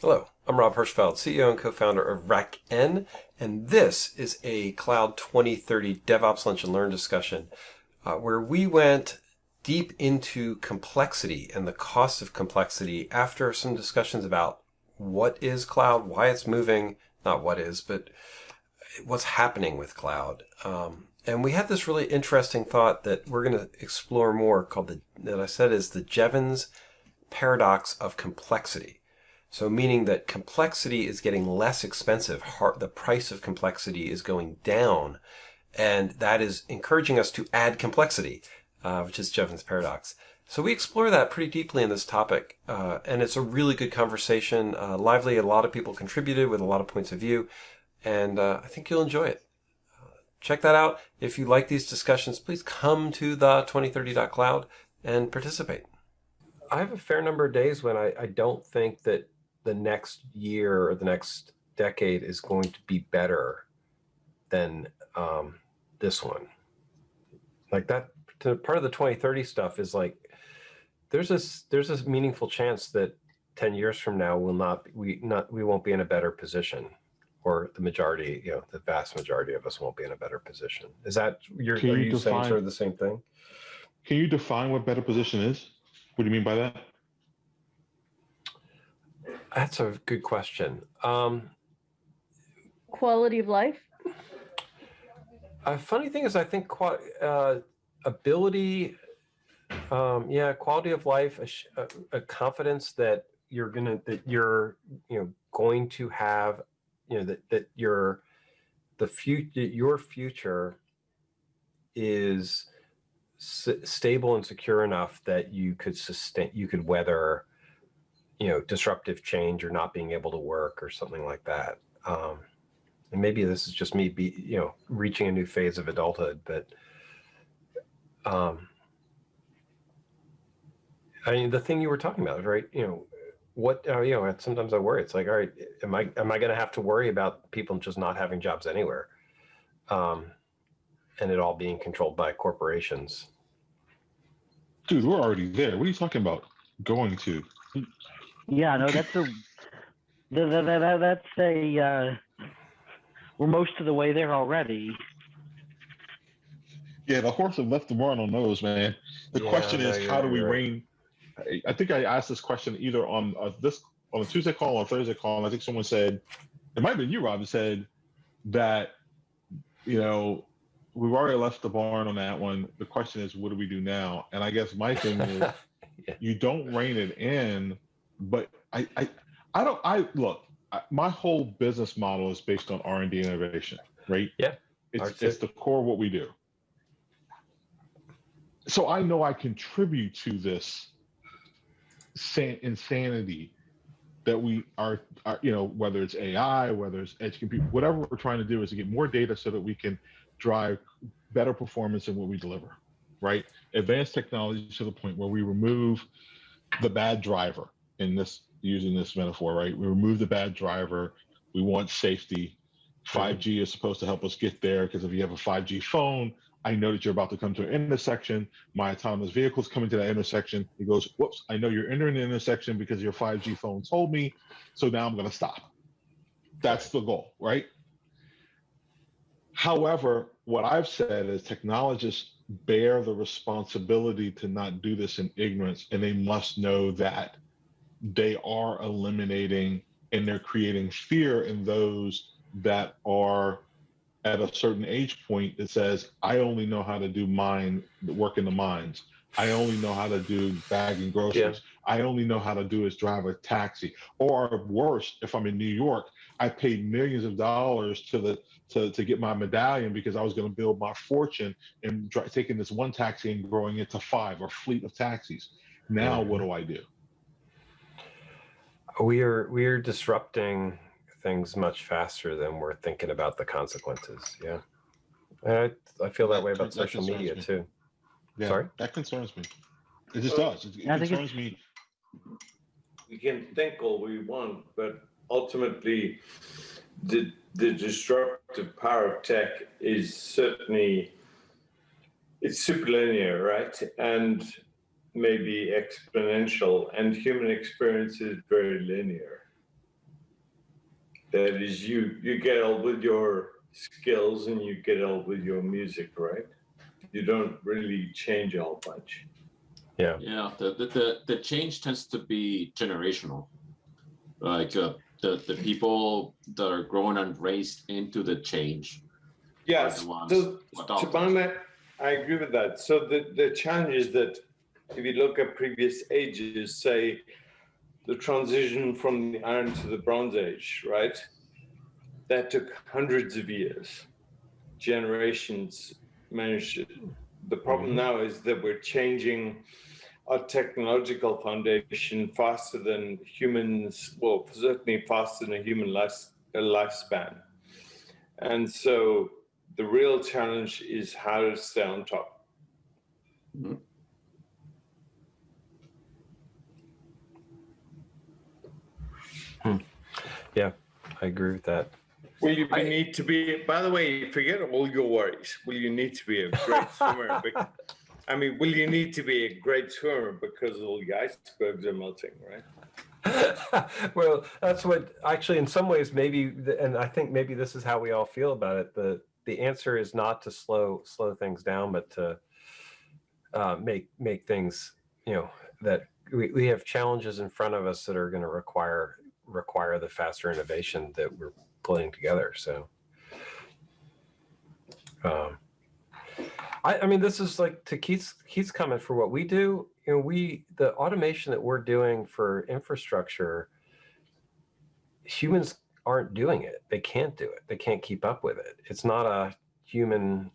Hello, I'm Rob Hirschfeld, CEO and co-founder of RackN, and this is a Cloud 2030 DevOps Lunch and Learn discussion uh, where we went deep into complexity and the cost of complexity after some discussions about what is cloud, why it's moving, not what is, but what's happening with cloud. Um, and we had this really interesting thought that we're going to explore more called the, that I said is the Jevons paradox of complexity. So meaning that complexity is getting less expensive. The price of complexity is going down. And that is encouraging us to add complexity, uh, which is Jevons paradox. So we explore that pretty deeply in this topic. Uh, and it's a really good conversation, uh, lively. A lot of people contributed with a lot of points of view. And uh, I think you'll enjoy it. Uh, check that out. If you like these discussions, please come to the 2030.cloud and participate. I have a fair number of days when I, I don't think that the next year or the next decade is going to be better than um, this one. Like that, to part of the 2030 stuff is like, there's this, there's this meaningful chance that 10 years from now will not, we not, we won't be in a better position or the majority, you know, the vast majority of us won't be in a better position. Is that, you're, are you, you define, saying sort of the same thing? Can you define what better position is? What do you mean by that? That's a good question. Um, Quality of life? a funny thing is, I think uh, ability, um, yeah, quality of life, a, a, a confidence that you're gonna that you're you know going to have, you know that that your the future your future is stable and secure enough that you could sustain you could weather you know, disruptive change or not being able to work or something like that. Um, and maybe this is just me be, you know, reaching a new phase of adulthood, but, um, I mean, the thing you were talking about, right? You know, what, uh, you know, sometimes I worry, it's like, all right, am I, am I going to have to worry about people just not having jobs anywhere? Um, and it all being controlled by corporations. Dude, we're already there. What are you talking about? Going to? Yeah, no, that's a that, that, that, that's a uh, we're most of the way there already. Yeah, the horse have left the barn on those, man. The yeah, question is, how do we right. rein? I think I asked this question either on uh, this on a Tuesday call or Thursday call, and I think someone said it might have been you, Rob, said that you know we've already left the barn on that one. The question is, what do we do now? And I guess my thing is, yeah. you don't rein it in but I, I, I don't. I look. My whole business model is based on R and D innovation, right? Yeah, it's it's the core of what we do. So I know I contribute to this insanity that we are, are, you know, whether it's AI, whether it's edge compute, whatever we're trying to do is to get more data so that we can drive better performance in what we deliver, right? Advanced technology to the point where we remove the bad driver, in this using this metaphor, right? We remove the bad driver. We want safety. 5G is supposed to help us get there because if you have a 5G phone, I know that you're about to come to an intersection. My autonomous vehicle is coming to that intersection. It goes, whoops, I know you're entering the intersection because your 5G phone told me. So now I'm going to stop. That's the goal, right? However, what I've said is technologists bear the responsibility to not do this in ignorance, and they must know that they are eliminating and they're creating fear in those that are at a certain age point that says, I only know how to do mine, work in the mines. I only know how to do bagging groceries. Yeah. I only know how to do is drive a taxi. Or worse, if I'm in New York, I paid millions of dollars to the to, to get my medallion because I was going to build my fortune and taking this one taxi and growing it to five or fleet of taxis. Now, what do I do? We are we are disrupting things much faster than we're thinking about the consequences. Yeah, I I feel that, that way about social media me. too. Yeah, Sorry, that concerns me. It just does. It, it concerns me. We can think all we want, but ultimately, the the disruptive power of tech is certainly it's super linear, right? And maybe exponential and human experience is very linear. That is, you you get on with your skills and you get on with your music, right? You don't really change a whole bunch. Yeah. Yeah, the, the, the, the change tends to be generational. Like uh, the, the people that are grown and raised into the change. Yes. the So, to adopt it. Bama, I agree with that. So the, the challenge is that if you look at previous ages, say the transition from the Iron to the Bronze Age, right? That took hundreds of years. Generations managed it. The problem mm-hmm. now is that we're changing our technological foundation faster than humans, well, certainly faster than a human life, a lifespan. And so the real challenge is how to stay on top. Mm-hmm. I agree with that. Will you I- need to be, by the way, forget all your worries. Will you need to be a great swimmer? Bec- I mean, will you need to be a great swimmer because all the icebergs are melting, right? well, that's what actually, in some ways, maybe, and I think maybe this is how we all feel about it. the The answer is not to slow slow things down, but to uh, make make things, you know, that we, we have challenges in front of us that are going to require require the faster innovation that we're pulling together. So, um, I, I mean, this is like to Keith's Keith's comment for what we do. You know, we the automation that we're doing for infrastructure, humans aren't doing it. They can't do it. They can't keep up with it. It's not a human.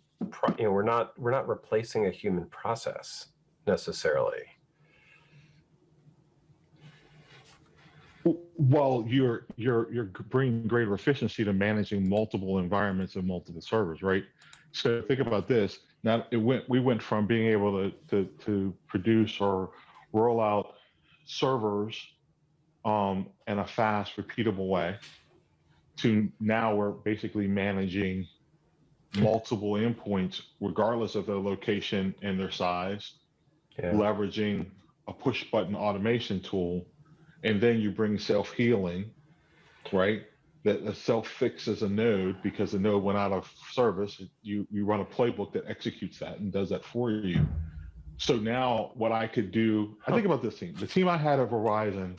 You know, we're not we're not replacing a human process necessarily. Well, you're you're you're bringing greater efficiency to managing multiple environments and multiple servers, right? So think about this. Now it went we went from being able to to, to produce or roll out servers um, in a fast, repeatable way to now we're basically managing multiple endpoints regardless of their location and their size Yeah. leveraging a push button automation tool and then you bring self healing right? That the self fixes a node because the node went out of service. You you run a playbook that executes that and does that for you. So now what i could do i think about this team the team i had at verizon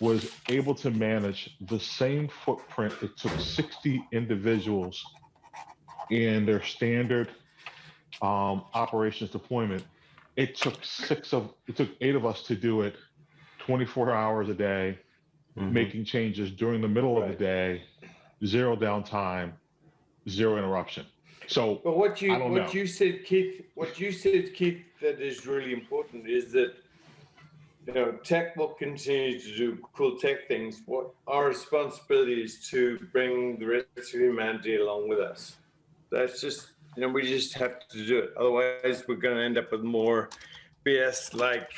was able to manage the same footprint it took 60 individuals in their standard um, operations deployment. It took six of it took eight of us to do it 24 hours a day Mhm. making changes during the middle of the day zero downtime zero interruption so But what you what know. you said, Keith, what you said, Keith, that is really important is that you know tech will continue to do cool tech things. What our responsibility is to bring the rest of humanity along with us. That's just you know we just have to do it. Otherwise, we're going to end up with more BS like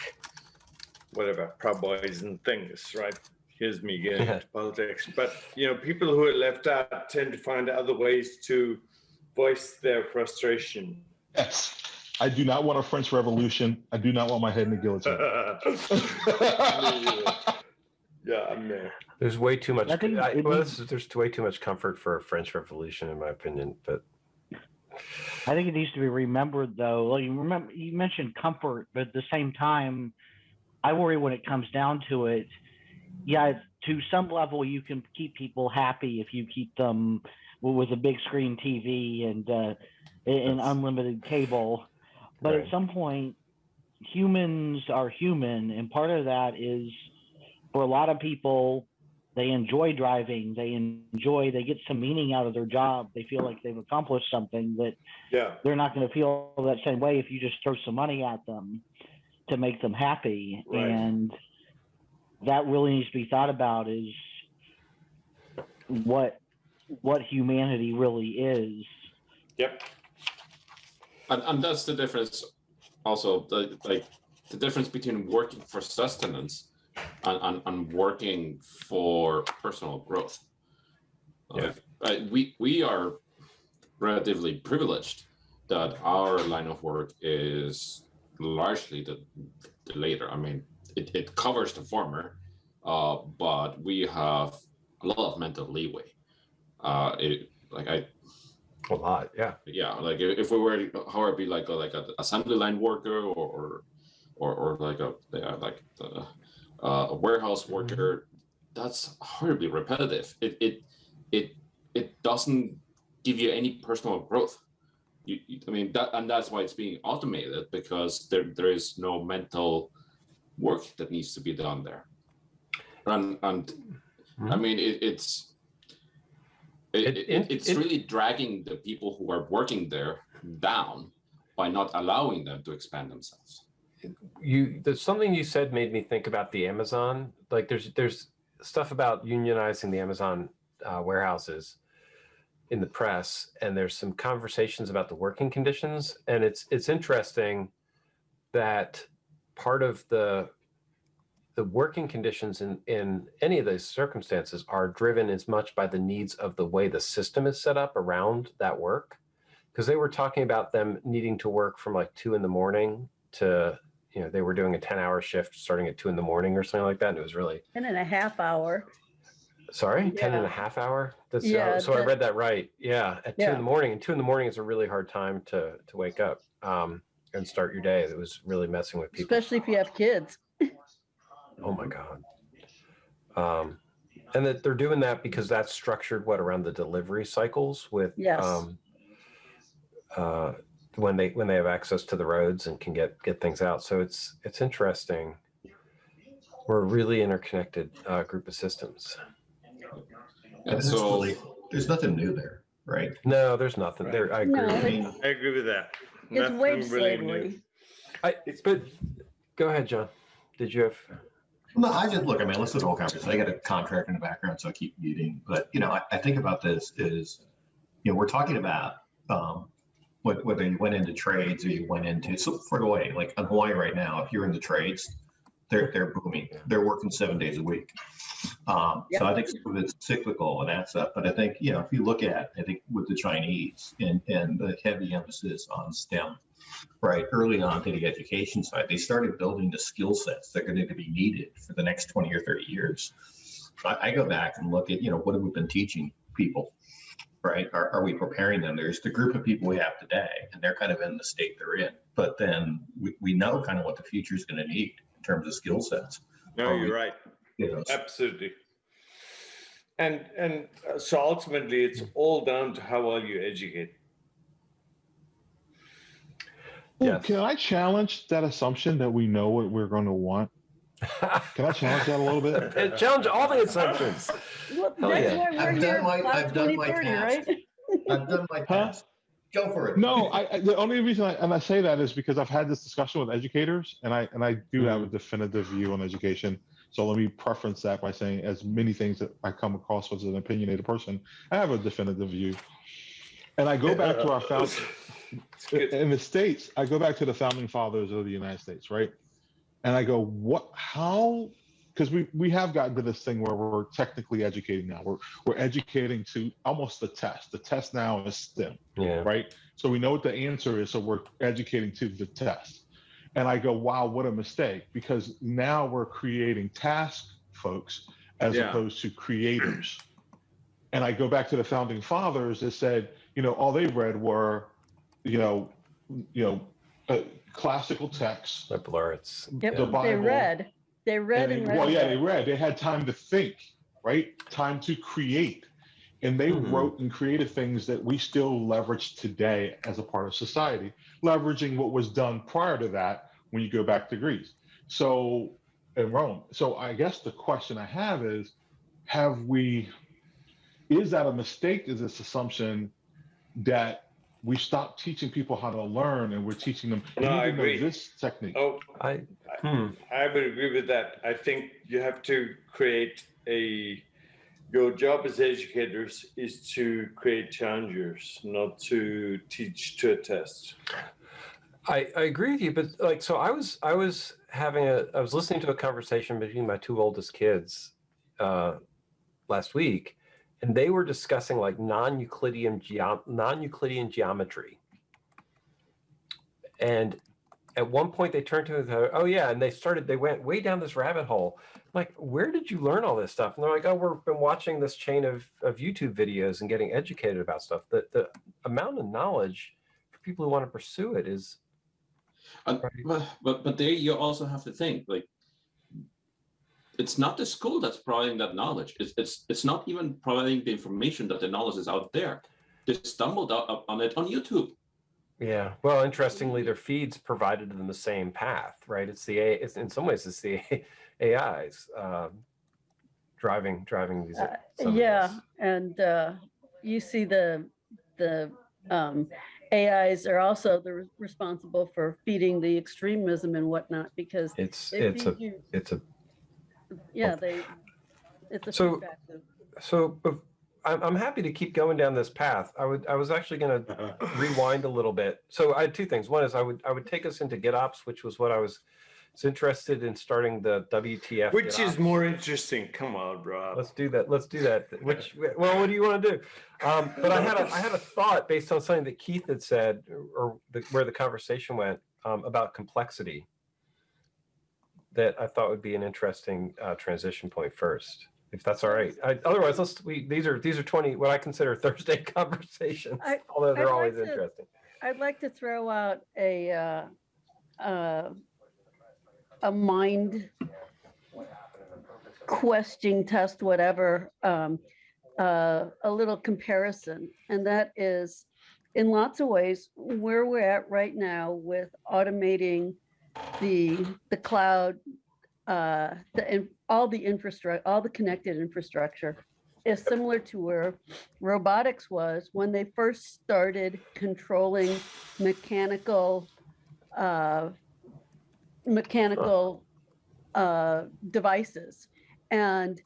whatever Proud Boys and things, right? Here's me getting into politics, but you know people who are left out tend to find other ways to voice their frustration. yes i do not want a french revolution i do not want my head in the guillotine yeah, I'm there. There's way too much. I I, well, needs- there's, there's way too much comfort for a French Revolution, in my opinion. But I think it needs to be remembered though. Like you remember, you mentioned comfort, but at the same time, I worry when it comes down to it. Yeah, to some level, you can keep people happy if you keep them with a big screen TV and uh, and unlimited cable. But Right. at some point, humans are human, and part of that is for a lot of people, they enjoy driving. They enjoy. They get some meaning out of their job. They feel like they've accomplished something that Yeah, they're not going to feel that same way if you just throw some money at them to make them happy. Right. And that really needs to be thought about is what what humanity really is. yep. And, and that's the difference also, the, like, the difference between working for sustenance and, and, and working for personal growth. Yeah. Like, uh, we, we are relatively privileged that our line of work is largely the, the later. I mean, it, it covers the former, uh, but we have a lot of mental leeway. Uh, it like I A lot, yeah. yeah, like if if we were how would be like a, like an assembly line worker or or or, like a yeah, like the, uh, a warehouse worker, that's horribly repetitive. It it it it doesn't give you any personal growth. You, I mean that and that's why it's being automated because there there is no mental work that needs to be done there. And and I Mhm. mean it, it's it, It- it, it- it's it- really dragging the people who are working there down by not allowing them to expand themselves. you there's something you said made me think about the Amazon. Like there's there's stuff about unionizing the Amazon uh, warehouses in the press, and there's some conversations about the working conditions, and it's it's interesting that part of the the working conditions in in any of those circumstances are driven as much by the needs of the way the system is set up around that work because they were talking about them needing to work from like two in the morning to you know they were doing a 10 hour shift starting at two in the morning or something like that and it was really Ten and a half hour. Sorry? 10 and a half hour? That's uh, Yeah, so i read that right. Yeah at two in the morning and two in the morning is a really hard time to to wake up um and start your day. It was really messing with people. Especially if you have kids. oh my god. Um and that they're doing that because that's structured what around the delivery cycles with Yes. um uh when they when they have access to the roads and can get get things out. So it's it's interesting. We're a really interconnected uh, group of systems And so really- there's nothing new there, right? no there's nothing there i agree No, I with you. mean, I agree with that. It's Nothing wage really new. slavery. I, but go ahead john did you have no, I just look. I mean, listen to the whole conversation. I got a contract in the background, so I keep meeting. But you know, I, I think about this is, you know, we're talking about um, what- whether you went into trades or you went into so for Hawaii, like in Hawaii right now, if you're in the trades, they're they're booming. They're working seven days a week. Um, so I think some of it's cyclical and that's up. But I think you know, if you look at, I think with the Chinese and and the heavy emphasis on STEM, right early on to the education side, they started building the skill sets that are going to be needed for the next 20 or 30 years. I, I go back and look at, you know, what have we been teaching people, right? Are, are we preparing them? There's the group of people we have today, and they're kind of in the state they're in. But then we, we know kind of what the future is going to need in terms of skill sets. No, Are we- you're right. You know, Absolutely. And and uh, so ultimately, it's all down to how well you educate. Ooh, Yes. Can I challenge that assumption that we know what we're going to want? Can I challenge that a little bit? challenge all the assumptions Well, that's yeah. why we're I've here done my- I've done my 2030, task. right? I've done my Huh? task. Go for it. No, I, I the only reason I and I say that is because I've had this discussion with educators, and I and I do hmm. have a definitive view on education. So let me preference that by saying, as many things that I come across as an opinionated person, I have a definitive view. And I go back to uh, our found in the states. I go back to the founding fathers of the United States, right? And I go, what? How? Because we we have gotten to this thing where we're technically educating now. We're we're educating to almost the test. The test now is STEM yeah right? So we know what the answer is. So we're educating to the test. And I go, wow, what a mistake. Because now we're creating task folks as Yeah. opposed to creators. And I go back to the founding fathers that said, you know, all they read were, you know, you know, uh, classical texts. Liberal arts. Yep, The they Bible. read. They read and and read. well, yeah, they read. read. They had time to think, right? Time to create. And they Mhm. wrote and created things that we still leverage today as a part of society, leveraging what was done prior to that when you go back to Greece. So, in Rome. So, I guess the question I have is have we, is that a mistake? Is this assumption that we stop teaching people how to learn and we're teaching them you No, I need to know agree. this technique? Oh, I hmm. I would agree with that. I think you have to create a. Your job as educators is to create challengers, not to teach to a test. I, I agree with you, but like, so I was, I was having a, I was listening to a conversation between my two oldest kids uh, last week, and they were discussing like non-Euclidean geom, non-Euclidean geometry, and at one point they turned to me oh yeah, and they started, they went way down this rabbit hole. I'm like, where did you learn all this stuff? And they're like, oh, we've been watching this chain of, of YouTube videos and getting educated about stuff. The, the amount of knowledge for people who want to pursue it is, uh, And, but, but but there you also have to think like it's not the school that's providing that knowledge. It's it's it's not even providing the information that the knowledge is out there. They stumbled out up on it on YouTube. yeah. Well, interestingly, their feeds provided them the same path, right? It's the, A- it's in some ways, it's the AIs um, driving, driving these. Uh, Yeah, and uh, you see the, the um, AIs are also the responsible for feeding the extremism and whatnot because It's, it's a, you, it's a yeah, they, it's a So- feedback loop. So bef- I'm, I'm happy to keep going down this path. I would, I was actually going to rewind a little bit. So I had two things. One is I would, I would take us into GitOps, which was what I was, was interested in starting the WTF. Which is more interesting. Come on, bro. Let's do that. Let's do that. Which, well, what do you want to do? Um, but I had a, I had a thought based on something that Keith had said, or the, where the conversation went um, about complexity. That I thought would be an interesting uh, transition point first, if that's all right. I, otherwise, let's. We these are these are twenty what I consider Thursday conversations, I- although they're I'd always like to- interesting. I'd like to throw out a, uh, uh, a mind question test, whatever, um, uh, a little comparison. And that is, in lots of ways, where we're at right now with automating the, the cloud, uh, the, in- all the infrastructure, all the connected infrastructure is similar to where robotics was when they first started controlling mechanical uh, mechanical uh, devices. And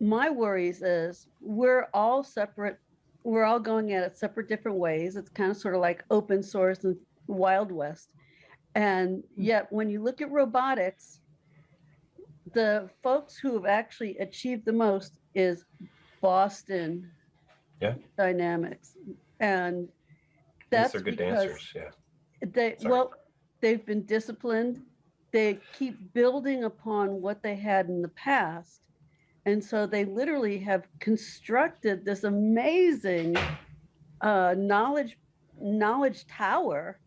my worries is we're all separate we're all going at it separate different ways. It's kind of sort of like open source and wild west and yet when you look at robotics the folks who have actually achieved the most is boston Yeah. dynamics and that's These are good because answers. Yeah. they, Sorry. well, they've been disciplined. They keep building upon what they had in the past. And so they literally have constructed this amazing uh, knowledge knowledge tower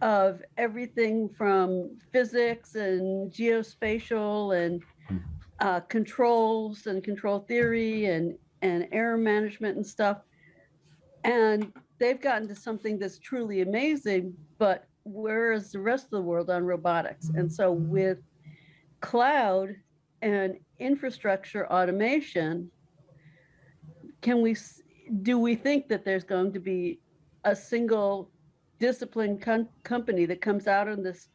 of everything from physics and geospatial and Hmm. uh, controls and control theory and and error management and stuff. And they've gotten to something that's truly amazing, but where is the rest of the world on robotics? And so with cloud and infrastructure automation, can we do we think that there's going to be a single disciplined com- company that comes out on this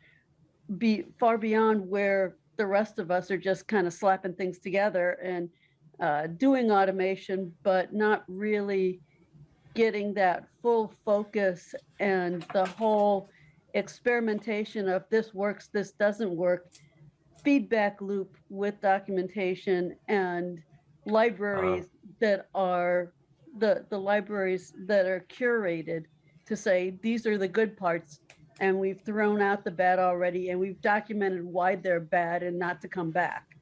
be far beyond where the rest of us are just kind of slapping things together and uh, doing automation, but not really getting that full focus and the whole experimentation of this works, this doesn't work, feedback loop with documentation and libraries that are the the libraries that are curated to say these are the good parts and we've thrown out the bad already and we've documented why they're bad and not to come back.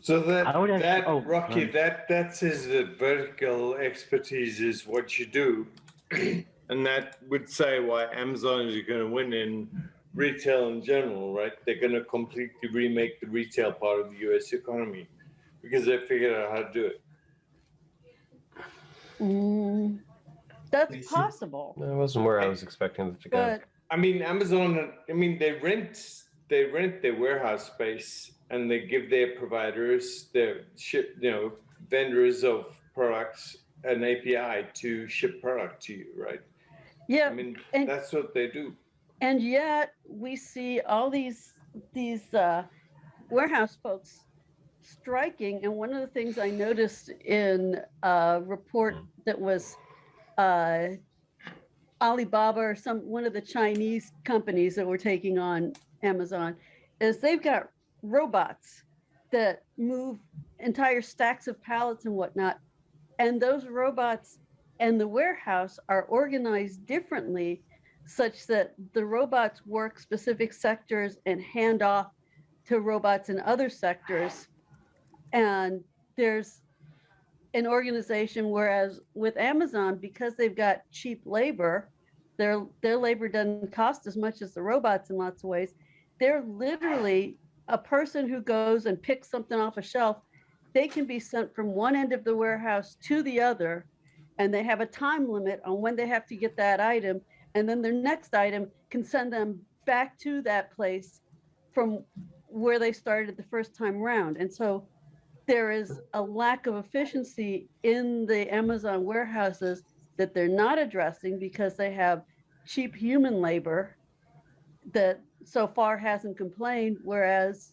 So that I would ask- that oh, Rocky, sorry. that that says that vertical expertise is what you do, and that would say why Amazon is going to win in retail in general, right? They're going to completely remake the retail part of the U.S. economy because they figured out how to do it. Mm, that's They possible, That wasn't where I was expecting it to go. but I mean, Amazon. I mean, they rent they rent their warehouse space and they give their providers, their ship, you know, vendors of products an API to ship product to you, right? yeah, I mean, and- that's what they do. and yet we see all these these uh, warehouse folks striking and one of the things i noticed in a report that was uh, alibaba or some one of the chinese companies that were taking on amazon is they've got robots that move entire stacks of pallets and whatnot and those robots and the warehouse are organized differently such that the robots work specific sectors and hand off to robots in other sectors. And there's an organization, whereas with Amazon, because they've got cheap labor, their their labor doesn't cost as much as the robots in lots of ways. They're literally a person who goes and picks something off a shelf. They can be sent from one end of the warehouse to the other, and they have a time limit on when they have to get that item. And then their next item can send them back to that place from where they started the first time round. And so there is a lack of efficiency in the Amazon warehouses that they're not addressing because they have cheap human labor that so far hasn't complained, whereas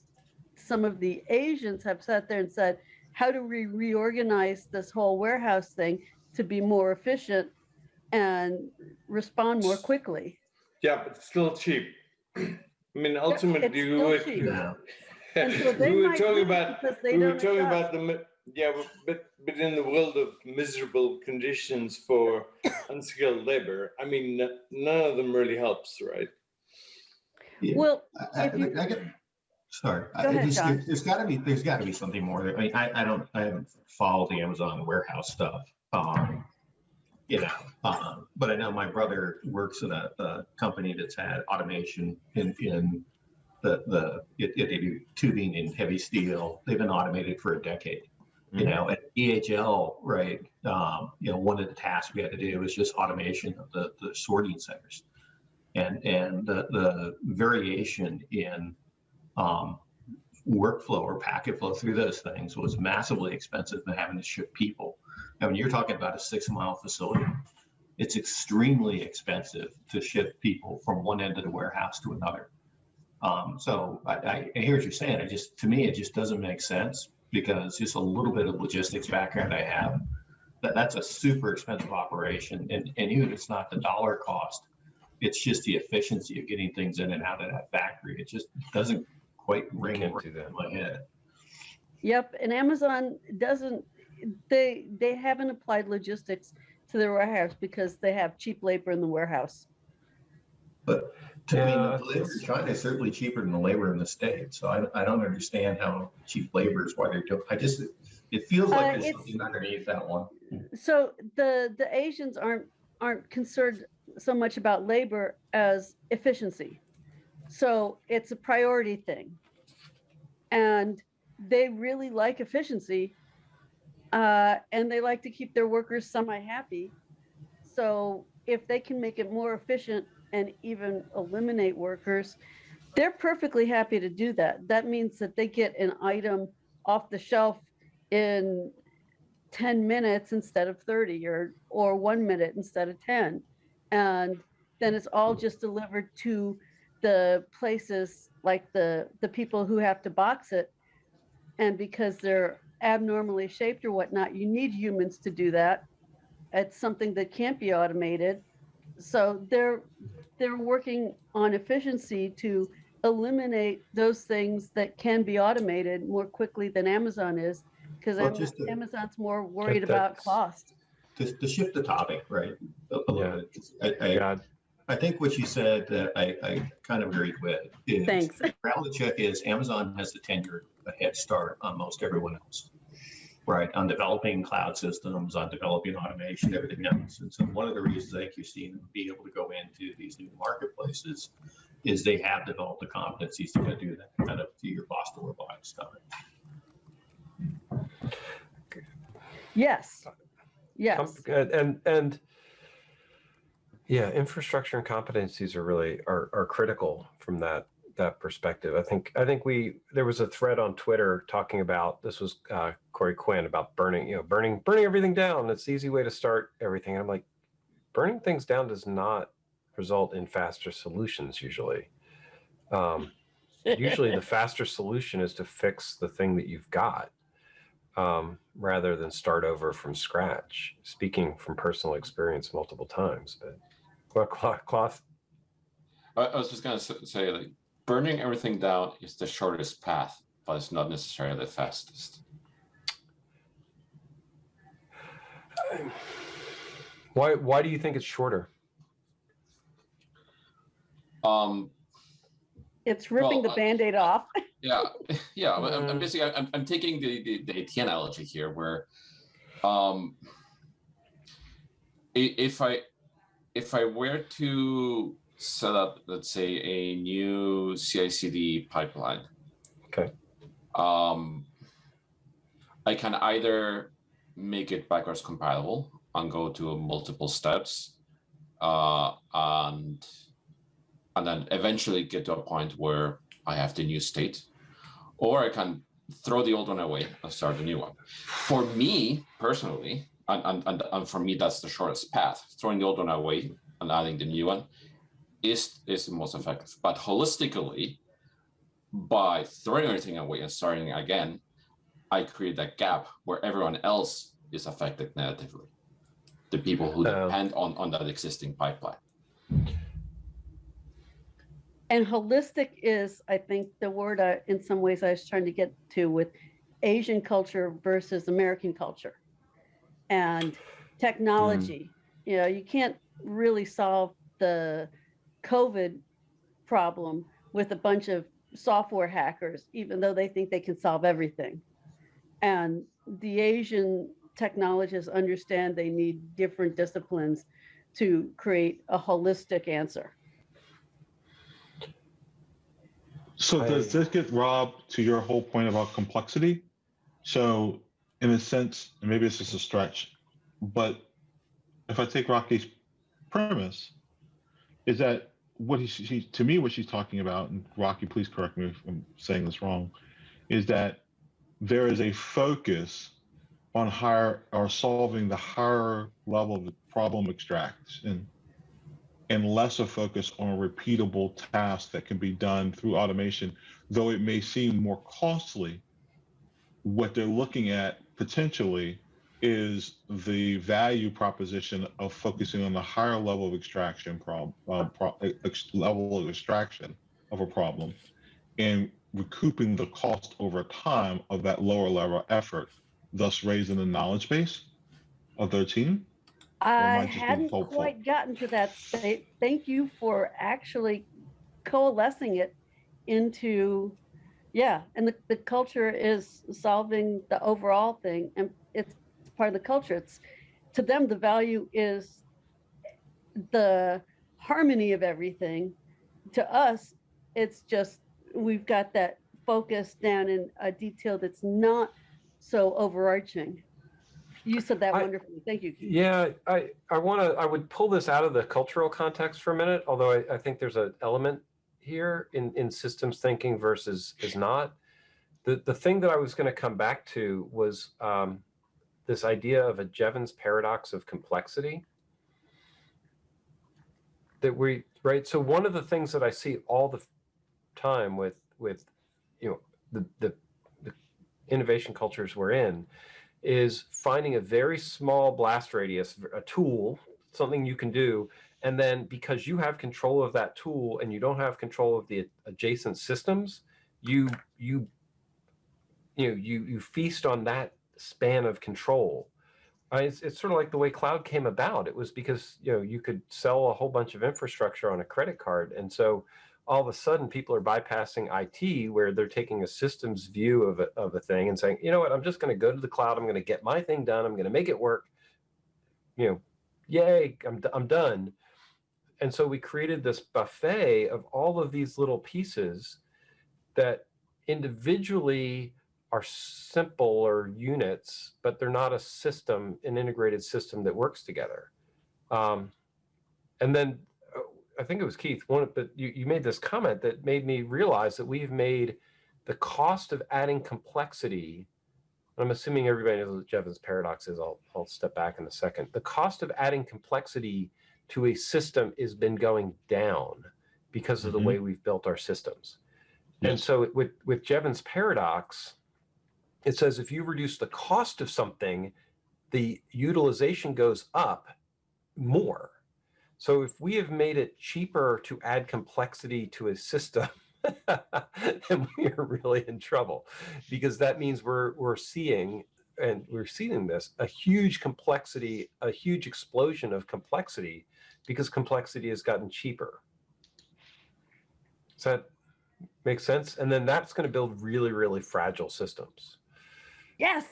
some of the Asians have sat there and said, how do we reorganize this whole warehouse thing to be more efficient and respond more quickly? Yeah, but still cheap. I mean, ultimately, It's still were, cheap. Yeah. And so they we were talking about we were talking adjust. about the mi- yeah, but but in the world of miserable conditions for unskilled labor, I mean, none of them really helps, right? Yeah. Well, I, I, you- I get, sorry. Go I ahead, just- John. There's gotta be, there's gotta be something more there. I mean, I, I don't, I haven't followed the Amazon warehouse stuff. Um, you know, um, but I know my brother works in a, a company that's had automation in, in the, the, it, it, they do tubing and heavy steel. They've been automated for a decade. You know, at DHL, right, um, you know, one of the tasks we had to do was just automation of the, the sorting centers. And, and the, the variation in, um, workflow or packet flow through those things was massively expensive than having to ship people. I mean, you're talking about a six mile facility. It's extremely expensive to ship people from one end of the warehouse to another. Um, so I, I, I hear what you're saying. It just, to me, it just doesn't make sense because just a little bit of logistics background I have, that, that's a super expensive operation. And, and even if it's not the dollar cost, it's just the efficiency of getting things in and out of that factory. It just doesn't quite ring can't right that. my head. Yep, and Amazon doesn't, they, they haven't applied logistics to their warehouse because they have cheap labor in the warehouse. But to me, Yeah, the labor in China is certainly cheaper than the labor in the States. So I, I don't understand how cheap labor is why they're doing, I just, it feels Uh, like there's it's- something underneath that one. So the, the Asians aren't, aren't concerned so much about labor as efficiency. So it's a priority thing. And they really like efficiency. Uh, and they like to keep their workers semi-happy. So if they can make it more efficient and even eliminate workers, they're perfectly happy to do that. That means that they get an item off the shelf in 10 minutes instead of 30 or or 1 minute instead of 10 and then it's all just delivered to the places like the the people who have to box it. And because they're abnormally shaped or whatnot you need humans to do that. It's something that can't be automated. So they're they're working on efficiency to eliminate those things that can be automated more quickly than amazon is because Well, just amazon's more worried about cost To, to shift the topic, right? a- a little Yeah. bit, I, I, God, I think what you said that I, I kind of agreed with is. Thanks. Reality check is Amazon has the ten-year head start on most everyone else. Right, on developing cloud systems, on developing automation, everything else. And so one of the reasons I think you've seen them be able to go into these new marketplaces is they have developed the competencies to kind of do that, kind of do your boss to robotic stuff. yes yes And, and, and yeah, infrastructure and competencies are really, are, are critical from that, that perspective. I think, I think we, there was a thread on Twitter talking about, this was uh, Corey Quinn about burning, you know, burning, burning everything down. It's the easy way to start everything. And I'm like, burning things down does not result in faster solutions usually. Um, usually the faster solution is to fix the thing that you've got um, rather than start over from scratch. Speaking from personal experience multiple times, but well, Cla- Cloth, I, I was just gonna say like burning everything down is the shortest path, but it's not necessarily the fastest. why why do you think it's shorter? Um, It's ripping the Well, uh, Band-Aid off. yeah, yeah. I'm, I'm- I'm Mm. basically I'm, I'm taking the, the the AT analogy here, where um, if I if I were to set up, let's say, a new CI/CD pipeline, Okay. um, I can either make it backwards compatible and go to multiple steps, uh, and and then eventually get to a point where I have the new state, or I can throw the old one away and start a new one. For me personally, and, and, and, and for me, that's the shortest path. Throwing the old one away and adding the new one is is the most effective. But holistically, by throwing everything away and starting again, I create that gap where everyone else is affected negatively. The people who Oh. depend on, on that existing pipeline. And holistic is, I think, the word I, in some ways I was trying to get to with Asian culture versus American culture. And technology, mm. you know, you can't really solve the COVID problem with a bunch of software hackers, even though they think they can solve everything. And the Asian technologists understand they need different disciplines to create a holistic answer. So does this get Rob to your whole point about complexity? So in a sense, and maybe it's just a stretch, but if I take Rocky's premise, is that what he, she, to me, what she's talking about, and Rocky, please correct me if I'm saying this wrong, is that there is a focus on higher or solving the higher level of problem extraction and less a focus on repeatable tasks that can be done through automation, though it may seem more costly. What they're looking at potentially is the value proposition of focusing on the higher level of extraction problem, uh, pro- level of extraction of a problem, and recouping the cost over time of that lower level effort, thus raising the knowledge base of their team. I I hadn't quite gotten to that state. Thank you for actually coalescing it into, yeah, and the, the culture is solving the overall thing and it's part of the culture. It's, to them, the value is the harmony of everything. To us, it's just, we've got that focus down in a detail that's not so overarching. You said that I- wonderfully. Thank you. Keith. Yeah, I, I want to, I would pull this out of the cultural context for a minute, although I, I think there's an element here in, in systems thinking versus is not. The, the thing that I was going to come back to was um, this idea of a Jevons paradox of complexity. That we, right? So one of the things that I see all the time with, with, you know, the, the, the innovation cultures we're in is finding a very small blast radius, a tool, something you can do. And then because you have control of that tool and you don't have control of the adjacent systems, you, you, you know, you, you feast on that span of control. I mean, it's, it's sort of like the way cloud came about. It was because, you know, you could sell a whole bunch of infrastructure on a credit card. And so all of a sudden people are bypassing IT where they're taking a systems view of a, of a thing and saying, you know what, I'm just going to go to the cloud. I'm going to get my thing done. I'm going to make it work. You know, yay, I'm, I'm done. And so we created this buffet of all of these little pieces that individually are simple or units, but they're not a system, an integrated system that works together. Um, and then uh, I think it was Keith, one, but you, you made this comment that made me realize that we've made the cost of adding complexity. I'm assuming everybody knows what Jevons paradox is. I'll, I'll step back in a second. The cost of adding complexity to a system has been going down because of the Mhm. way we've built our systems. And so with, with Jevons paradox, it says if you reduce the cost of something, the utilization goes up more. So if we have made it cheaper to add complexity to a system, then we are really in trouble because that means we're we're seeing and we're seeing this a huge complexity, a huge explosion of complexity because complexity has gotten cheaper. Does that make sense? And then that's going to build really, really fragile systems. Yes.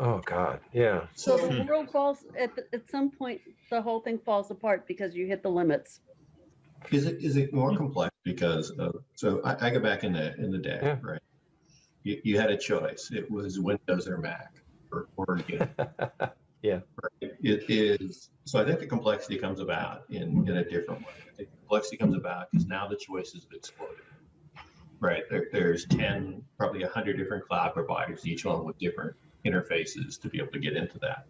Oh God, yeah. So the hmm. world falls at, the- at some point, the whole thing falls apart because you hit the limits. Is it is it more complex because of, so I, I go back in the in the day, Yeah. right? You, you had a choice. It was Windows or Mac or, or you know, Yeah. right? It is so I think the complexity comes about in in a different way. I think the complexity comes about because now the choices have exploded. Right. There, there's 10, probably 100 different cloud providers, each one with different interfaces to be able to get into that.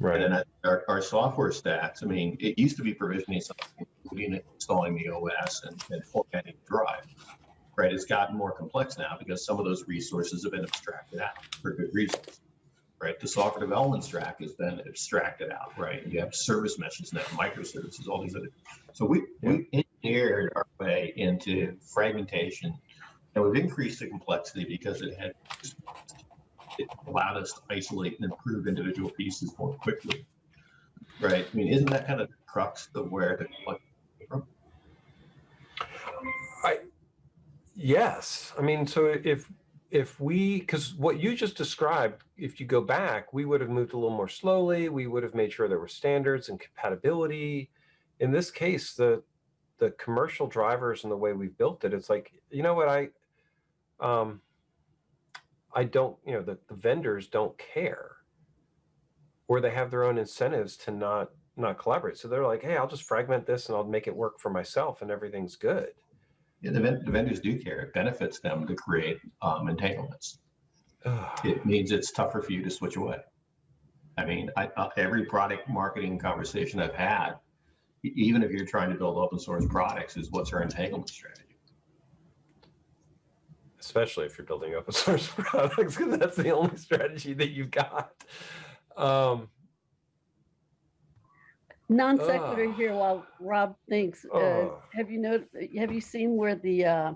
Right. And then our, our software stacks, I mean, it used to be provisioning something, including installing the OS and, and formatting drive. Right, it's gotten more complex now because some of those resources have been abstracted out for good reasons. Right, the software development stack has been abstracted out, right? You have service meshes now, microservices, all these other. So we, we engineered our way into fragmentation and we've increased the complexity because it had it allowed us to isolate and improve individual pieces more quickly. Right. I mean, isn't that kind of the crux of where the complexity from? Yes. I mean, so if if we because what you just described, if you go back, we would have moved a little more slowly. We would have made sure there were standards and compatibility. In this case, the the commercial drivers and the way we've built it, it's like, you know what, I um I don't, you know, the, the vendors don't care. Or they have their own incentives to not not collaborate. So they're like, hey, I'll just fragment this and I'll make it work for myself and everything's good. Yeah, the, the vendors do care. It benefits them to create um, entanglements. It means it's tougher for you to switch away. I mean, I, uh, every product marketing conversation I've had, even if you're trying to build open source products, is what's our entanglement strategy? Especially if you're building open source products because that's the only strategy that you've got um Non sequitur Ugh. here while Rob thinks. Uh, Ugh. have you noted, have you seen where the, uh,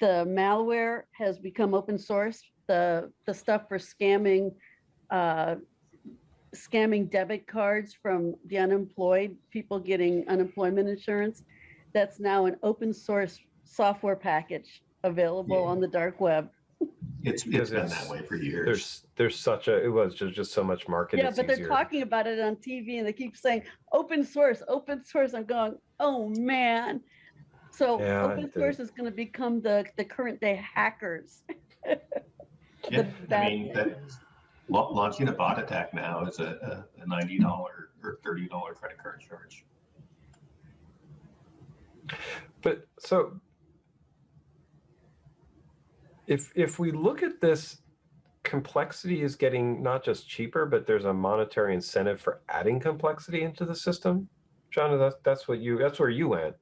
the malware has become open source? The, the stuff for scamming, uh, scamming debit cards from the unemployed, people getting unemployment insurance. That's now an open source software package available Yeah. on the dark web. It's, Because it's been it's- that way for years. there's there's such a it was just just so much marketing Yeah, but they're talking about it on TV and they keep saying open source, open source. I'm going, oh man. So Yeah, open source is going to become the, the current day hackers. Yeah, the I mean, that, launching a bot attack now is a, a a ninety dollar or thirty dollar credit card charge. but so if if we look at this complexity is getting not just cheaper but there's a monetary incentive for adding complexity into the system john that's that's what you that's where you went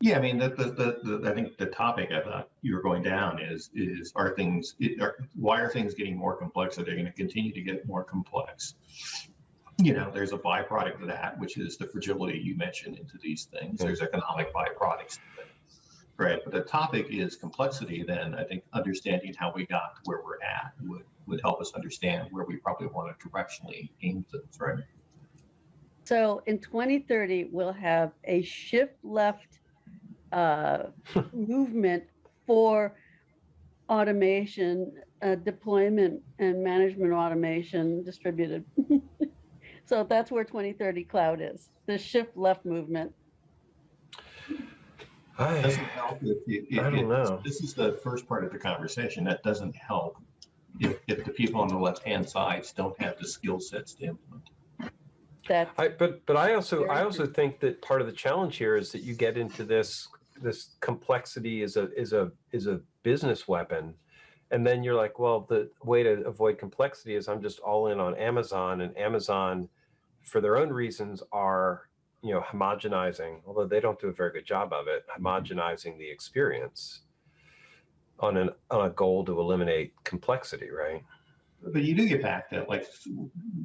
Yeah, I mean, the, the, the, the, I think the topic I thought you were going down is, is are things, are, why are things getting more complex? Are they going to continue to get more complex? You know, there's a byproduct of that, which is the fragility you mentioned into these things. Mm-hmm. There's economic byproducts. Right, but the topic is complexity, then I think understanding how we got to where we're at would, would help us understand where we probably want to directionally aim things, right? So in 2030, we'll have a shift left uh, movement for automation, uh, deployment, and management automation distributed. so that's where 2030 cloud is the shift left movement. I, doesn't help if, if, if I don't know. This is the first part of the conversation. That doesn't help if, if the people on the left-hand sides don't have the skill sets to implement. That's I, but but I also I also think that part of the challenge here is that you get into this this complexity is a is a is a business weapon, and then you're like, well, the way to avoid complexity is I'm just all in on Amazon, and Amazon, for their own reasons, are you know homogenizing, although they don't do a very good job of it, mm-hmm. homogenizing the experience on an on a goal to eliminate complexity, right? But you do get back that, like,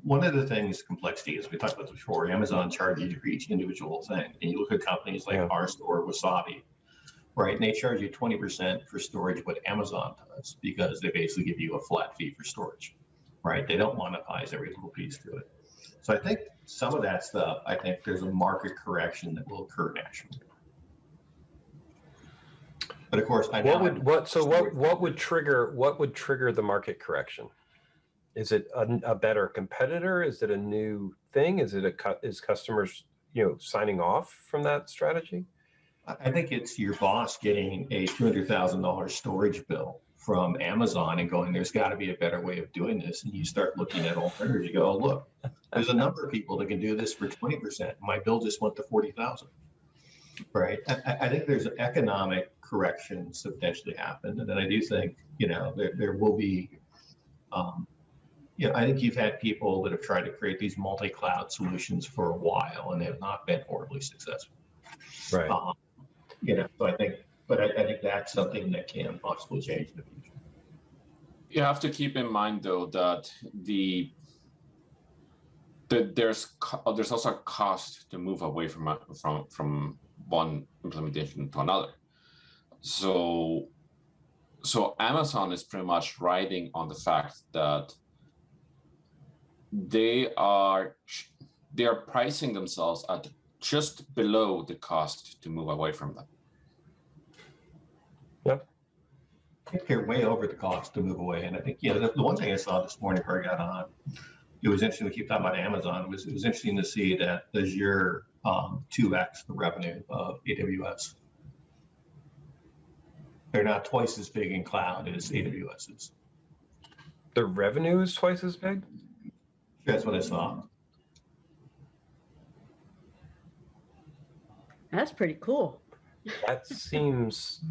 one of the things complexity is we talked about this before. Amazon charges you for each individual thing, and you look at companies like Yeah. our store, Wasabi, right? And they charge you twenty percent for storage. What Amazon does because they basically give you a flat fee for storage, right? They don't monetize every little piece to it. So I think some of that stuff, I think there's a market correction that will occur naturally. But of course, I What would what so what what would trigger what would trigger the market correction? Is it a, a better competitor? Is it a new thing? Is it a cut? Is customers you know signing off from that strategy? I think it's your boss getting a two hundred thousand dollar storage bill from Amazon and going, there's got to be a better way of doing this. And you start looking at alternatives. You go, oh, look, there's a number of people that can do this for twenty percent. My bill just went to forty thousand. Right. I, I- think there's an economic corrections that potentially happen. And then I do think, you know, there, there will be, um, you know, I think you've had people that have tried to create these multi-cloud solutions for a while and they have not been horribly successful. Right. Um, You know, so I think, but I, I think that's something that can possibly change in the future. You have to keep in mind though that the that there's uh, there's also a cost to move away from from from one implementation to another. So so Amazon is pretty much riding on the fact that they are they are pricing themselves at just below the cost to move away from them. I think They're way over the cost to move away. And I think, you know, the, the one thing I saw this morning before I got on, it was interesting, we keep talking about Amazon, it was, it was interesting to see that Azure, um, two X the revenue of AWS. They're not twice as big in cloud as AWS is. The revenue is twice as big. That's what I saw. That's pretty cool. That seems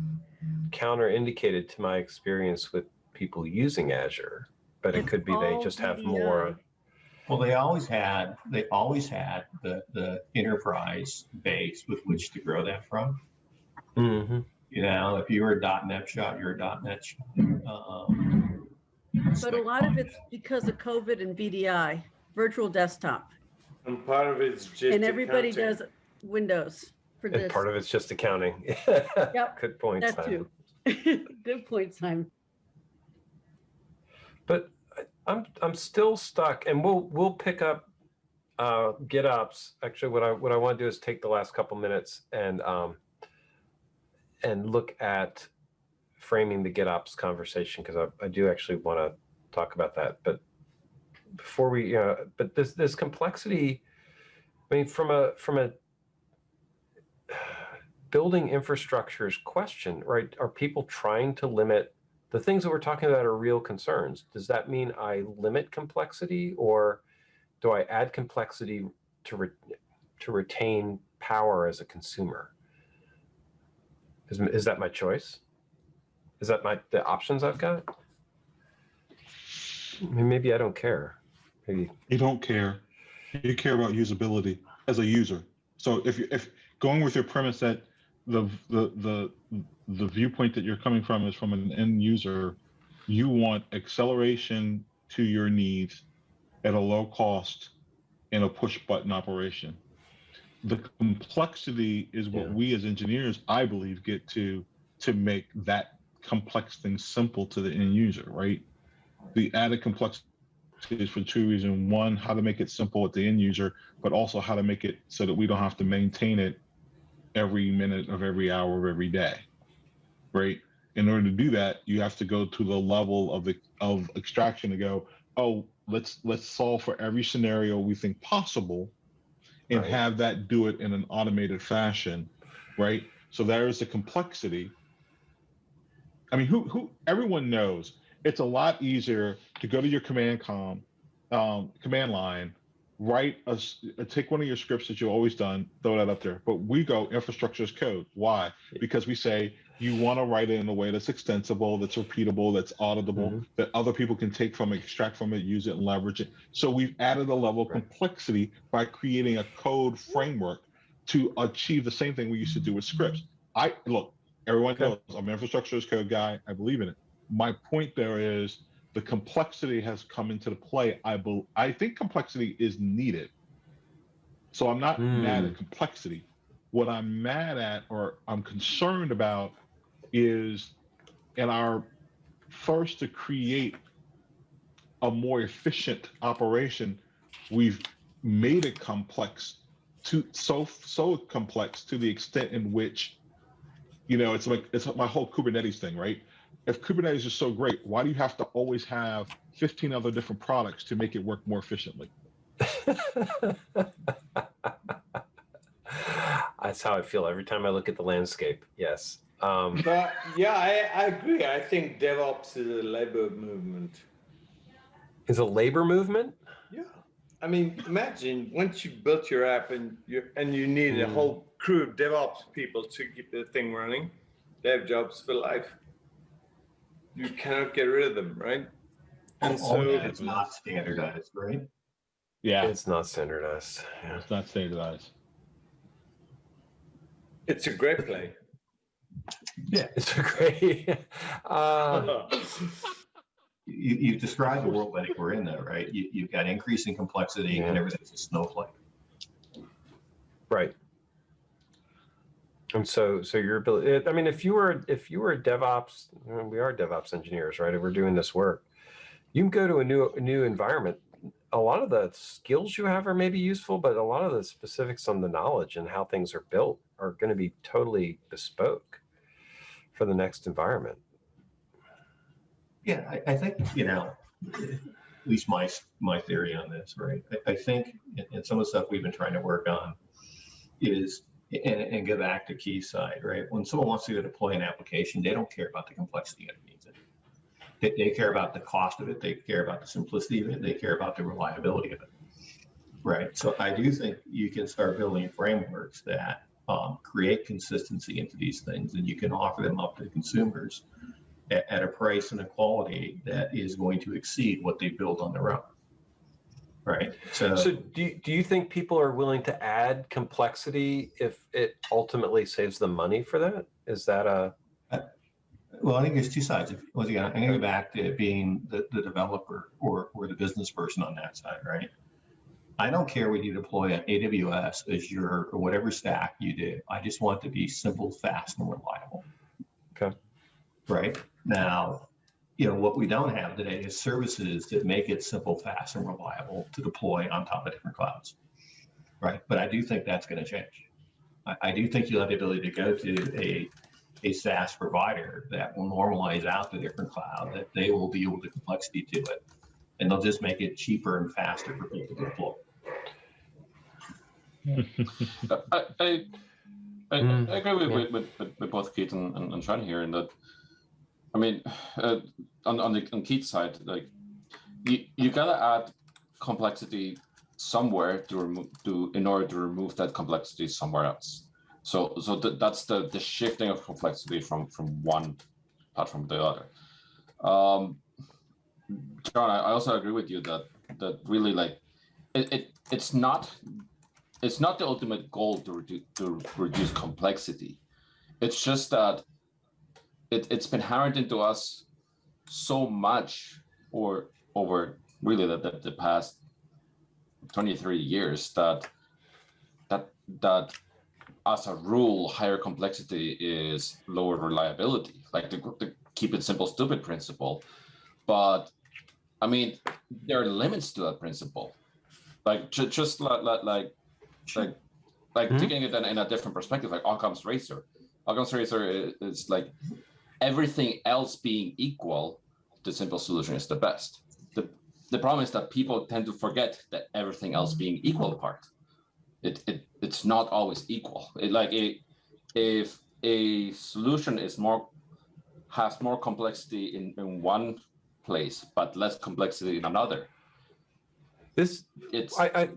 counterindicated to my experience with people using Azure, but it could be they just have VDI. more. Well, they always had, they always had the, the enterprise base with which to grow that from. Mhm. You know, if you were a .NET shop, you're a .NET shop. Um, But a lot of it's because of COVID and VDI, virtual desktop. And part of it's just. And everybody accounting. does Windows for And this. part of it's just accounting. Yep, Good point. That Simon. too. Good point, Simon. But I'm I'm still stuck, and we'll we'll pick up uh, GitOps. Actually, what I what I want to do is take the last couple minutes and um, and look at framing the GitOps conversation because I, I do actually want to talk about that. But before we, uh, but this this complexity, I mean, from a from a building infrastructures question, right? Are people trying to limit the things that we're talking about are real concerns. Does that mean I limit complexity or do I add complexity to re- to retain power as a consumer? Is, is that my choice? Is that my the options I've got? I mean, maybe I don't care. Maybe You don't care. You care about usability as a user. So if you if going with your premise that the the the the viewpoint that you're coming from is from an end user, you want acceleration to your needs at a low cost in a push button operation. The complexity is what Yeah. we as engineers, I believe, get to to make that complex thing simple to the end user, right? The added complexity is for two reasons. One, how to make it simple at the end user, but also how to make it so that we don't have to maintain it every minute of every hour of every day. Right? In order to do that, you have to go to the level of the of extraction to go, oh, let's let's solve for every scenario we think possible and Right. have that do it in an automated fashion. Right? So there is the complexity. I mean, who who everyone knows it's a lot easier to go to your command com um, command line write a, uh, take one of your scripts that you've always done throw that up there. But we go infrastructure as code. Why? Because we say you want to write it in a way that's extensible that's repeatable that's auditable Mhm. that other people can take from it extract from it use it and leverage it. So we've added a level of Right. complexity by creating a code framework to achieve the same thing we used to do with scripts. I look everyone knows i'm an infrastructure as code guy. I believe in it. My point there is the complexity has come into the play. I bel I think complexity is needed. So I'm not mad Hmm. at complexity. What I'm mad at or I'm concerned about is in our first to create a more efficient operation, we've made it complex to so so complex to the extent in which you know it's like it's my whole kubernetes thing right if kubernetes is so great why do you have to always have 15 other different products to make it work more efficiently That's how I feel every time I look at the landscape. Yes. Um, But yeah, I, I agree. I think DevOps is a labor movement. is a labor movement? Yeah. I mean, imagine once you built your app and you and you need a Mm. whole crew of DevOps people to keep the thing running. They have jobs for life. You cannot get rid of them, right? And All so it's not standardized, right? yeah It's not standardized. Yeah. it's not standardized it's a great play. Yeah, it's a great. Uh, You, you've described the world I think we're in though, right? You, you've got increasing complexity and everything's a snowflake. right. And so, so your ability. I mean, if you were, if you were a DevOps, well, we are DevOps engineers, right? If we're doing this work, you can go to a new, new environment. A lot of the skills you have are maybe useful, but a lot of the specifics on the knowledge and how things are built are going to be totally bespoke for the next environment. Yeah, I, I think, you know, at least my, my theory on this, right? I, I think, and some of the stuff we've been trying to work on is, and, and go back to Keith's side, right? When someone wants to go deploy an application, they don't care about the complexity underneath it. They, they care about the cost of it, they care about the simplicity of it, they care about the reliability of it. Right, so I do think you can start building frameworks that um, create consistency into these things and you can offer them up to consumers at, at a price and a quality that is going to exceed what they build on their own. Right. So, So do you, do you think people are willing to add complexity if it ultimately saves them money for that? Is that a, uh, well, I think there's two sides. If, once again, I'm going to go back to being the, the developer or, or the business person on that side, right? I don't care whether you deploy on AWS, Azure, or whatever stack you do. I just want it to be simple, fast, and reliable. Okay. Right. Now, you know, what we don't have today is services that make it simple, fast, and reliable to deploy on top of different clouds. Right. But I do think that's going to change. I, I do think you'll have the ability to go to a a SaaS provider that will normalize out the different cloud, that they will deal with the complexity to it. And they'll just make it cheaper and faster for people to deploy. I, I, I, Mm, I agree with, yeah. with, with, with, with both Keith and, and, and Sean here in that, I mean, uh, on, on the on Keith's side, like, you, you gotta add complexity somewhere to remove to in order to remove that complexity somewhere else. So so th- that's the the shifting of complexity from from one platform to the other. Um, John, I, also agree with you that that really like it, it it's not it's not the ultimate goal to to reduce complexity. It's just that it, it's been hammered into us so much or over really the, the, the past 23 years that that that as a rule higher complexity is lower reliability. Like the, the keep it simple stupid principle. But i mean there are limits to that principle. Like ju- just like like like like, like Mhm. taking it in, in a different perspective like Occam's razor. Occam's razor is, is like everything else being equal the simple solution is the best. The the problem is that people tend to forget that everything else being equal apart. It, it it's not always equal. It, like it, if a solution is more has more complexity in, in one place but less complexity in another this, it's I, I,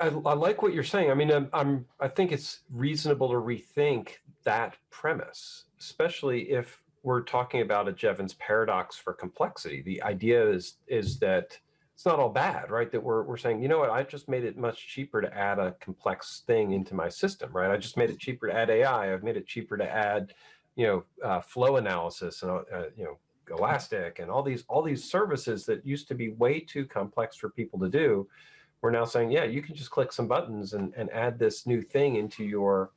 I, I like what you're saying. I mean, I'm, I'm, I think it's reasonable to rethink that premise, especially if we're talking about a Jevons paradox for complexity. The idea is, is that it's not all bad, right? That we're, we're saying, you know what, I just made it much cheaper to add a complex thing into my system, right? I just made it cheaper to add AI. I've made it cheaper to add, you know, uh, flow analysis and, uh, you know, Elastic and all these, all these services that used to be way too complex for people to do we're now saying, yeah, you can just click some buttons and, and add this new thing into your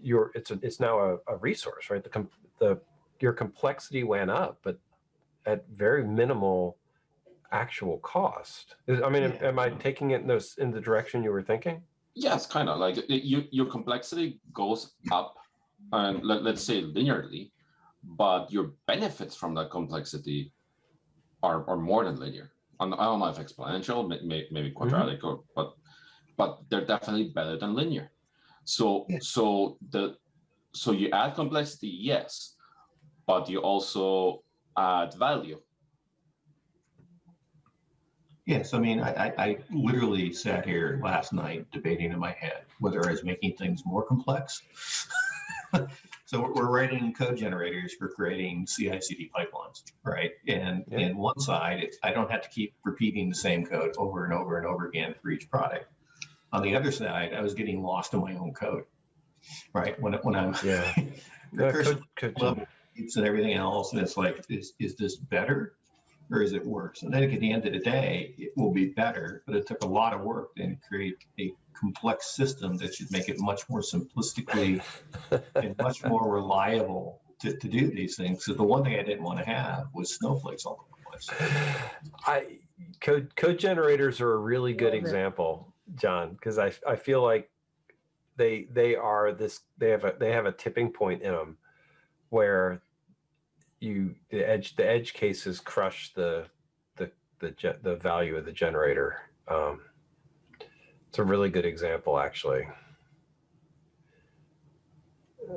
your it's a, it's now a, a resource, right? The the your complexity went up, but at very minimal actual cost. I mean, am- Yeah. am I taking it in those in the direction you were thinking? Yes, kind of like you, your complexity goes up, and let, let's say linearly, but your benefits from that complexity are, are more than linear. And I don't know if exponential, may, may, maybe mm-hmm. quadratic, or but but they're definitely better than linear. So Yeah. so the so you add complexity, yes, but you also add value. Yes, I mean, I, I, I literally sat here last night debating in my head whether I was making things more complex. so we're, we're writing code generators for creating CI/CD pipelines, right? And Yeah. in one side, it's, I don't have to keep repeating the same code over and over and over again for each product. On the other side, I was getting lost in my own code, right? When when I'm Yeah. recursive could, could, level heaps and everything else, and it's like, is is this better or is it worse? And I think at the end of the day, it will be better, but it took a lot of work to create a complex system that should make it much more simplistically and much more reliable to, to do these things. So the one thing I didn't want to have was snowflakes all over the place. I code code generators are a really good Love example, John, because I I feel like they they are this they have a they have a tipping point in them where you the edge the edge cases crush the the the the value of the generator. Um, it's a really good example, actually.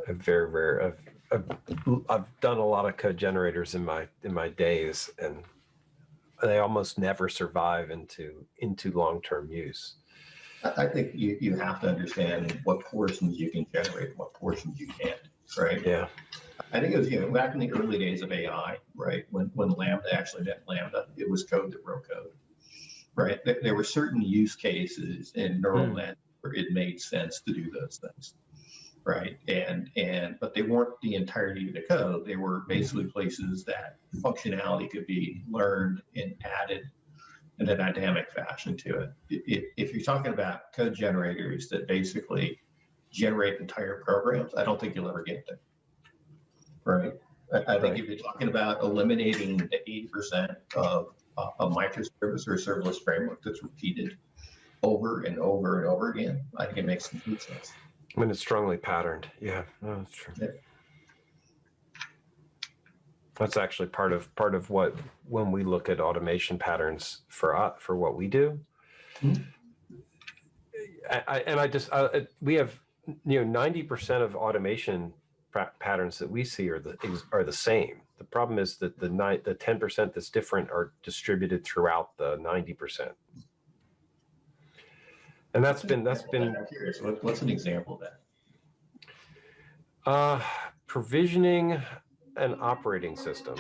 A very rare. I've, I've I've done a lot of code generators in my in my days, and they almost never survive into into long term use. I, think you, you have to understand what portions you can generate, and what portions you can't, right? Yeah. I think it was, you know, back in the early days of AI, right? When, when Lambda actually meant Lambda, it was code that wrote code, right? There, there were certain use cases in neural Hmm. net where it made sense to do those things, right? And, and, but they weren't the entirety of the code. They were basically places that functionality could be learned and added in a dynamic fashion to it. If, if you're talking about code generators that basically generate entire programs, I don't think you'll ever get there. Right. I, I think if you're talking about eliminating the eighty percent of uh, a microservice or serverless framework that's repeated over and over and over again, I think it makes complete sense. I mean, it's strongly patterned. Yeah, no, that's true. Yeah. That's actually part of part of what when we look at automation patterns for uh, for what we do. Mhm. I, I, and I just uh, we have you know ninety percent of automation patterns that we see are the are the same. The problem is that the nine the ten percent that's different are distributed throughout the ninety percent. And that's been that's been I'm curious, what's an example of that? Uh, provisioning an operating system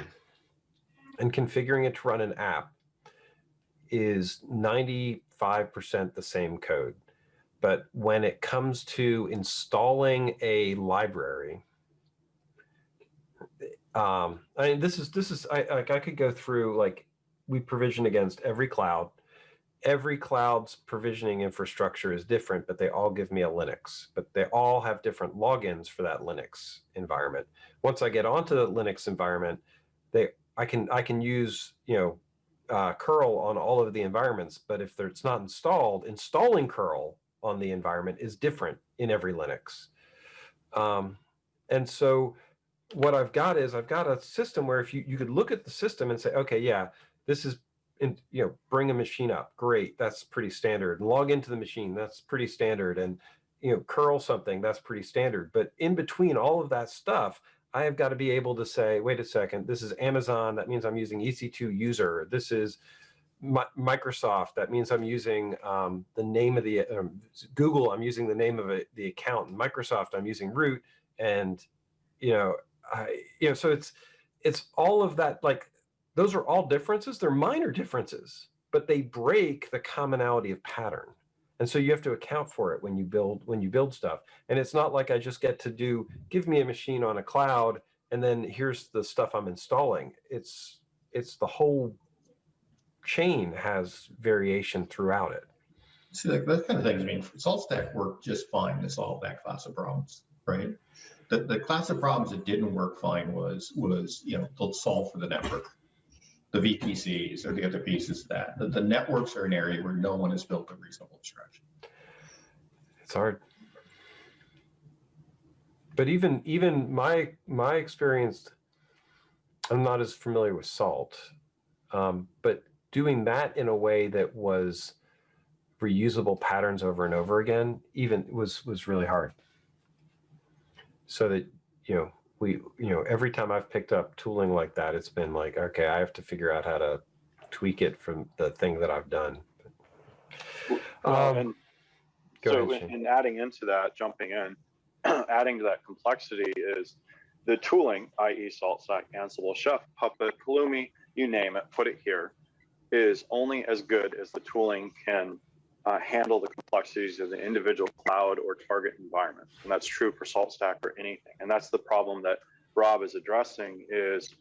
and configuring it to run an app is 95% the same code. But when it comes to installing a library, um, I mean, this is this is I like I could go through like we provision against every cloud. Every cloud's provisioning infrastructure is different, but they all give me a Linux. But they all have different logins for that Linux environment. Once I get onto the Linux environment, they I can I can use you know uh, curl on all of the environments. But if it's not installed, installing curl on the environment is different in every Linux. Um, and so what I've got is I've got a system where if you you could look at the system and say, okay, yeah, this is and you know bring a machine up. Great. That's pretty standard. Log into the machine. That's pretty standard. And you know curl something. That's pretty standard. But in between all of that stuff i have got to be able to say wait a second. This is amazon. That means i'm using ec2 user. This is Mi- microsoft. That means i'm using um, the name of the um, google. I'm using the name of it, the account. Microsoft i'm using root. And you know i you know so it's it's all of that like those are all differences. They're minor differences but they break the commonality of pattern. And so you have to account for it when you build when you build stuff. And it's not like i just get to do give me a machine on a cloud and then here's the stuff i'm installing. It's it's the whole chain has variation throughout it. See, like those kind of things, I mean, SaltStack worked just fine to solve that class of problems, right? The, the class of problems that didn't work fine was, was, you know, to solve for the network, the VPCs or the other pieces of that. The, the networks are an area where no one has built a reasonable abstraction. It's hard. But even even my my experience, I'm not as familiar with salt, um, but doing that in a way that was reusable patterns over and over again, even was was really hard. So that you know we you know every time I've picked up tooling like that, it's been like okay, I have to figure out how to tweak it from the thing that I've done. Well, Um, and so, ahead, in, in adding into that, jumping in, adding to that complexity is the tooling, i.e., SaltStack, Ansible, Chef, Puppet, Pulumi, you name it, put it here, is only as good as the tooling can uh, handle the complexities of the individual cloud or target environment. And that's true for SaltStack or anything. And that's the problem that Rob is addressing is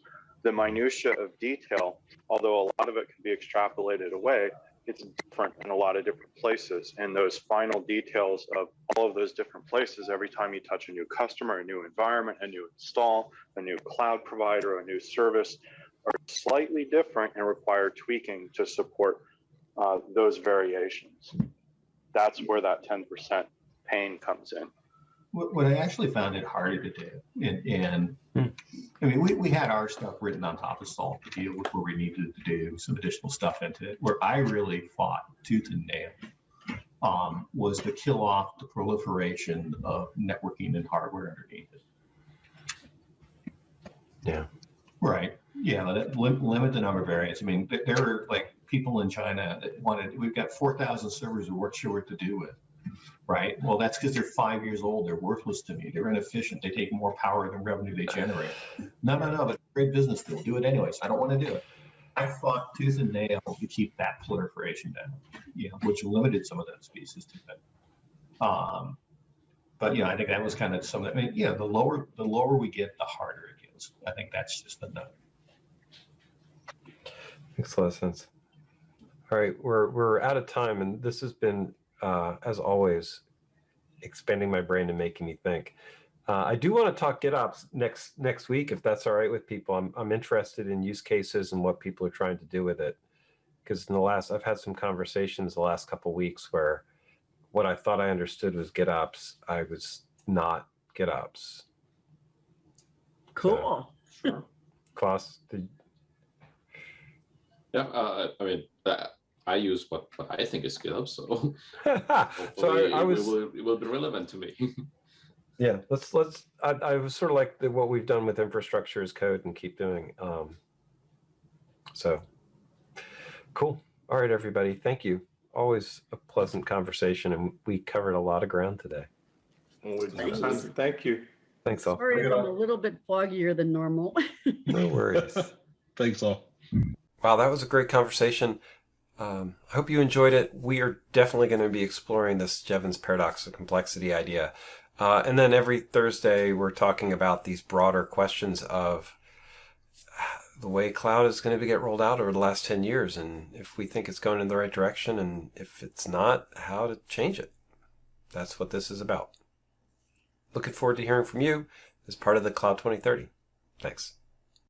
the minutia of detail, although a lot of it can be extrapolated away, it's different in a lot of different places. And those final details of all of those different places, every time you touch a new customer, a new environment, a new install, a new cloud provider, a new service, are slightly different and require tweaking to support uh, those variations. That's where that 10% pain comes in. What, what I actually found it harder to do, and, and Hmm. I mean, we, we had our stuff written on top of Salt to deal with where we needed to do some additional stuff into it. Where I really fought tooth and nail um, was to kill off the proliferation of networking and hardware underneath it. Yeah. Right. Yeah. That, limit the number of variants. I mean, there, there are like people in China that wanted. We've got four thousand servers who weren't sure what to do with right? Well, that's because they're five years old. They're worthless to me. They're inefficient. They take more power than revenue they generate. No, no, no, but great business deal. Do it anyways. I don't want to do it. I fought tooth and nail to keep that proliferation down, you know, which limited some of those pieces to it. Um, but yeah, I think that was kind of some. I mean, yeah, the lower the lower we get, the harder it gets. I think that's just the nut. Makes a lot of sense. All right, we're we're out of time, and this has been, uh, as always, expanding my brain and making me think. Uh, I do want to talk GitOps next next week, if that's all right with people. I'm I'm interested in use cases and what people are trying to do with it, because in the last I've had some conversations the last couple weeks where what I thought I understood was GitOps, I was not GitOps. Cool. Sure. Klaus, did, Yeah, uh, I mean, uh, I use what, what I think is GitOps, so so hopefully I, I it, was. will, it will be relevant to me. Yeah, let's let's. I, I was sort of like the, what we've done with infrastructure as code and keep doing. Um, so cool. All right, everybody. Thank you. Always a pleasant conversation, and we covered a lot of ground today. Always Thank you. Thank you. Thanks all. Sorry, I'm a little bit foggier than normal. No worries. Thanks all. Wow, that was a great conversation. Um, I hope you enjoyed it. We are definitely going to be exploring this Jevons paradox of complexity idea. Uh, and then every Thursday, we're talking about these broader questions of the way cloud is going to get rolled out over the last 10 years. And if we think it's going in the right direction, and if it's not, how to change it. That's what this is about. Looking forward to hearing from you as part of the Cloud 2030. Thanks.